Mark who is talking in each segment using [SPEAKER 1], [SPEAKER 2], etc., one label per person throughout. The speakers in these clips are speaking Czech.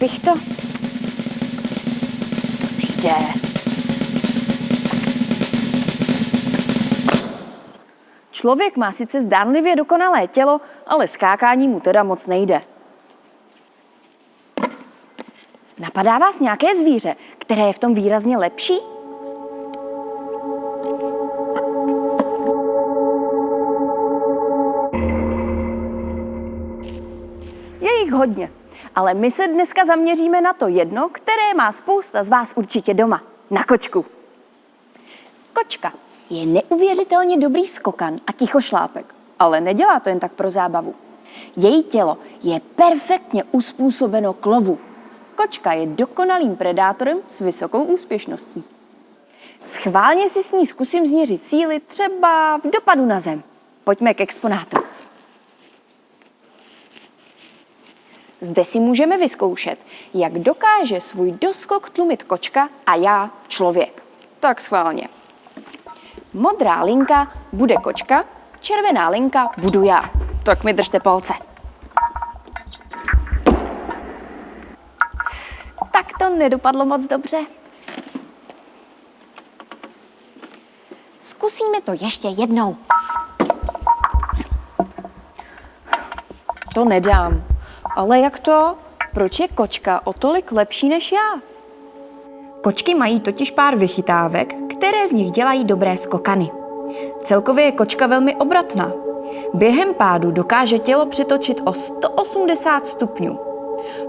[SPEAKER 1] bych to... Nejde. Člověk má sice zdánlivě dokonalé tělo, ale skákání mu teda moc nejde. Napadá vás nějaké zvíře, které je v tom výrazně lepší? Je jich hodně ale my se dneska zaměříme na to jedno, které má spousta z vás určitě doma. Na kočku. Kočka je neuvěřitelně dobrý skokan a tichošlápek, ale nedělá to jen tak pro zábavu. Její tělo je perfektně uspůsobeno k lovu. Kočka je dokonalým predátorem s vysokou úspěšností. Schválně si s ní zkusím změřit síly třeba v dopadu na zem. Pojďme k exponátu. Zde si můžeme vyzkoušet, jak dokáže svůj doskok tlumit kočka a já člověk. Tak schválně. Modrá linka bude kočka, červená linka budu já. Tak mi držte palce. Tak to nedopadlo moc dobře. Zkusíme to ještě jednou. To nedám. Ale jak to? Proč je kočka o tolik lepší než já? Kočky mají totiž pár vychytávek, které z nich dělají dobré skokany. Celkově je kočka velmi obratná. Během pádu dokáže tělo přetočit o 180 stupňů.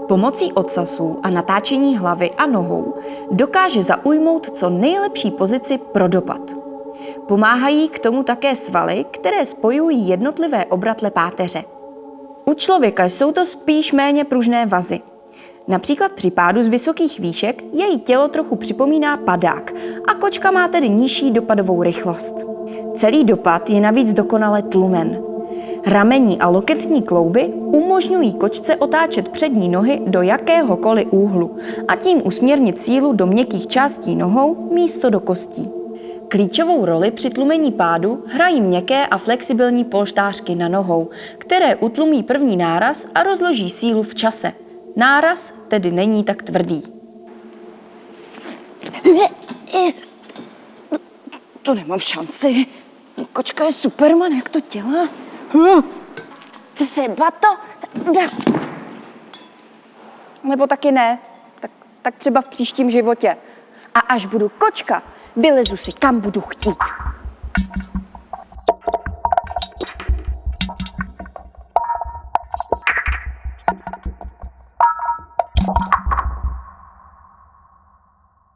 [SPEAKER 1] Pomocí odsasů a natáčení hlavy a nohou dokáže zaujmout co nejlepší pozici pro dopad. Pomáhají k tomu také svaly, které spojují jednotlivé obratle páteře. U člověka jsou to spíš méně pružné vazy. Například při pádu z vysokých výšek její tělo trochu připomíná padák a kočka má tedy nižší dopadovou rychlost. Celý dopad je navíc dokonale tlumen. Ramení a loketní klouby umožňují kočce otáčet přední nohy do jakéhokoliv úhlu a tím usměrnit sílu do měkkých částí nohou místo do kostí. Klíčovou roli při tlumení pádu hrají měkké a flexibilní polštářky na nohou, které utlumí první náraz a rozloží sílu v čase. Náraz tedy není tak tvrdý. To nemám šanci. Kočka je Superman, jak to dělá? Třeba to. Nebo taky ne. Tak, tak třeba v příštím životě. A až budu kočka, vylezu si kam budu chtít.